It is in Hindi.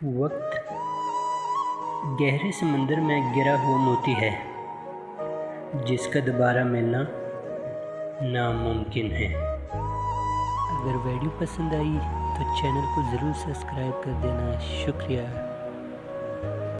वक्त गहरे समंदर में गिरा हुआ मोती है, जिसका दोबारा मिलना नामुमकिन है। अगर वीडियो पसंद आई तो चैनल को ज़रूर सब्सक्राइब कर देना। शुक्रिया।